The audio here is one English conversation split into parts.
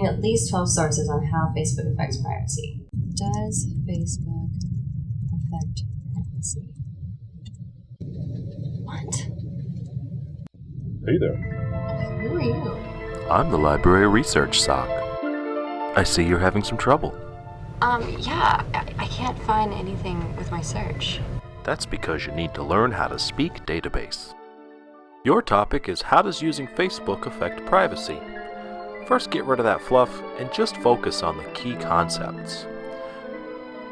finding at least 12 sources on how Facebook affects privacy. Does Facebook affect privacy? What? Hey there. Who are you? I'm the Library Research Sock. I see you're having some trouble. Um, yeah, I, I can't find anything with my search. That's because you need to learn how to speak database. Your topic is how does using Facebook affect privacy? First get rid of that fluff and just focus on the key concepts.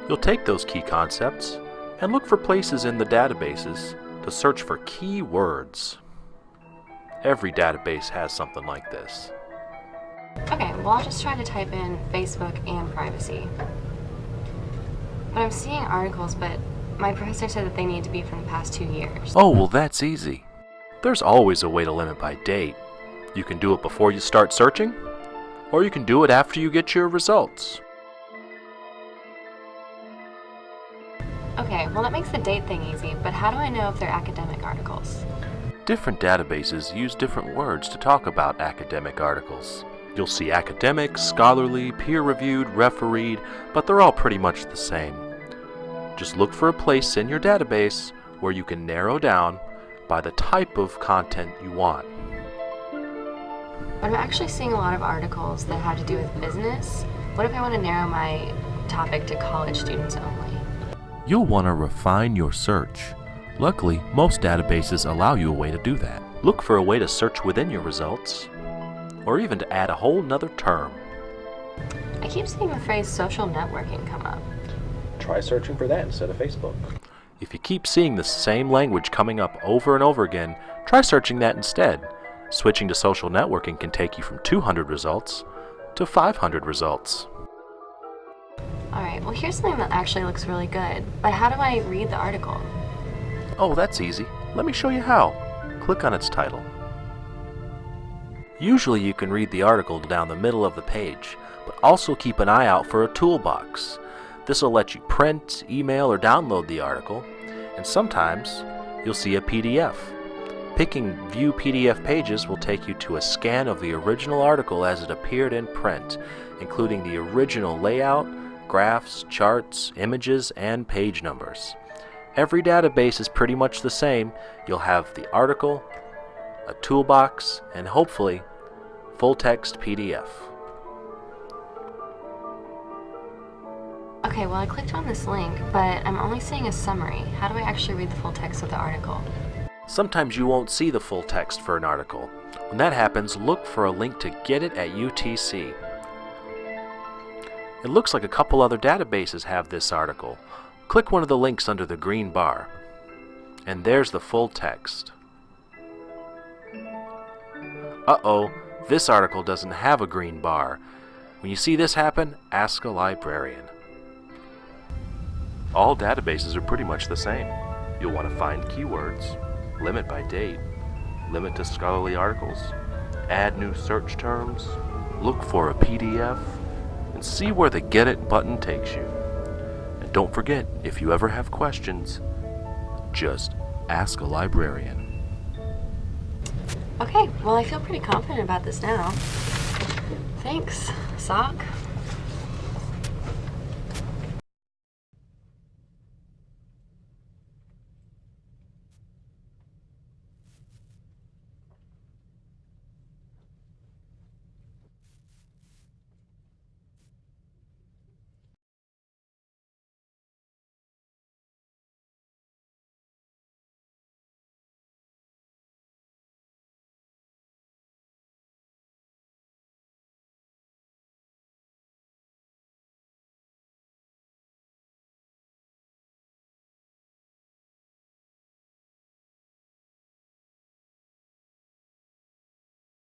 You'll take those key concepts and look for places in the databases to search for key words. Every database has something like this. Okay, well, I'll just try to type in Facebook and privacy. But I'm seeing articles, but my professor said that they need to be from the past two years. Oh, well that's easy. There's always a way to limit by date. You can do it before you start searching, or you can do it after you get your results. Okay, well, that makes the date thing easy, but how do I know if they're academic articles? Different databases use different words to talk about academic articles. You'll see academic, scholarly, peer-reviewed, refereed, but they're all pretty much the same. Just look for a place in your database where you can narrow down by the type of content you want. But I'm actually seeing a lot of articles that have to do with business. What if I want to narrow my topic to college students only? You'll want to refine your search. Luckily, most databases allow you a way to do that. Look for a way to search within your results, or even to add a whole nother term. I keep seeing the phrase social networking come up. Try searching for that instead of Facebook. If you keep seeing the same language coming up over and over again, try searching that instead. Switching to social networking can take you from 200 results to 500 results. Alright, well, here's something that actually looks really good, but how do I read the article? Oh, that's easy. Let me show you how. Click on its title. Usually you can read the article down the middle of the page, but also keep an eye out for a toolbox. This will let you print, email, or download the article, and sometimes you'll see a PDF. Picking View PDF Pages will take you to a scan of the original article as it appeared in print, including the original layout, graphs, charts, images, and page numbers. Every database is pretty much the same. You'll have the article, a toolbox, and hopefully, full text PDF. Okay, well, I clicked on this link, but I'm only seeing a summary. How do I actually read the full text of the article? Sometimes you won't see the full text for an article. When that happens, look for a link to get it at UTC. It looks like a couple other databases have this article. Click one of the links under the green bar. And there's the full text. Uh-oh, this article doesn't have a green bar. When you see this happen, ask a librarian. All databases are pretty much the same. You'll want to find keywords, limit by date, limit to scholarly articles, add new search terms, look for a PDF, and see where the Get It button takes you. And don't forget, if you ever have questions, just ask a librarian. Okay, well, I feel pretty confident about this now. Thanks, Sock.